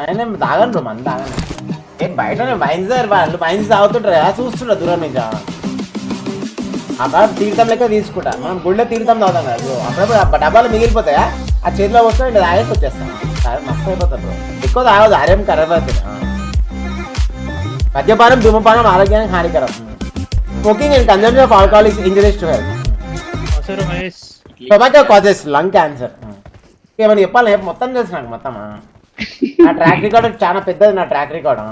ఆయన తాగండి మంది తాగండి ఏం బయటనే మైన్స్ వాళ్ళు మైన్స్ తాగుతుంటారు కదా దూరం నుంచి. అక్కడ తీర్థం లెక్క తీసుకుంటా. మనం గుళ్ళో తీర్థం తాగుతాం కదా అప్పుడప్పుడు డబ్బాలు మిగిలిపోతాయా? ఆ చేతిలో వస్తే ఇంకా తాగేసి వచ్చేస్తాం. తాగి మస్తు బ్రో. ఎక్కువ తాగదు అవుతుంది మద్యపానం ధూమపానం ఆరోగ్యానికి హానికరం. Smoking and consumption of alcohol is injuries to health అవసరం Mahesh tobacco causes lung cancer. ఏమని చెప్పాలి? మొత్తం తెలుసు నాకు మొత్తం నా ట్రాక్ రికార్డ్ చాలా పెద్దది నా ట్రాక్ రికార్డ్